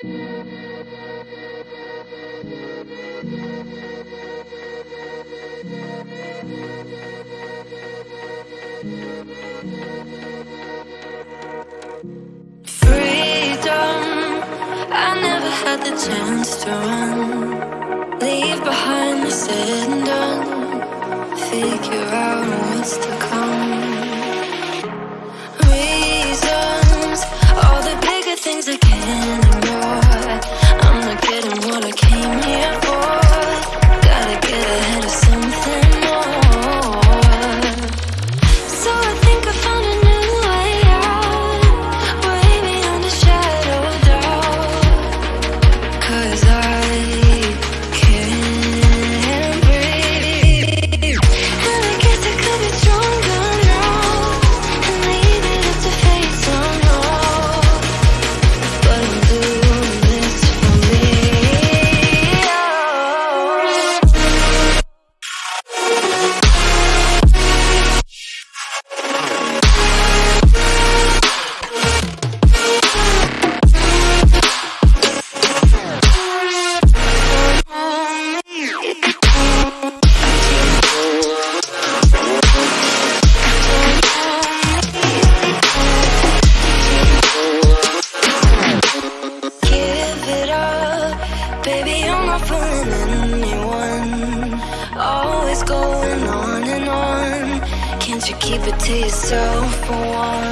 Freedom, I never had the chance to run. Leave behind the said and done. Figure out what's to come. Baby. I'm not fooling anyone. Always going on and on. Can't you keep it to yourself for once?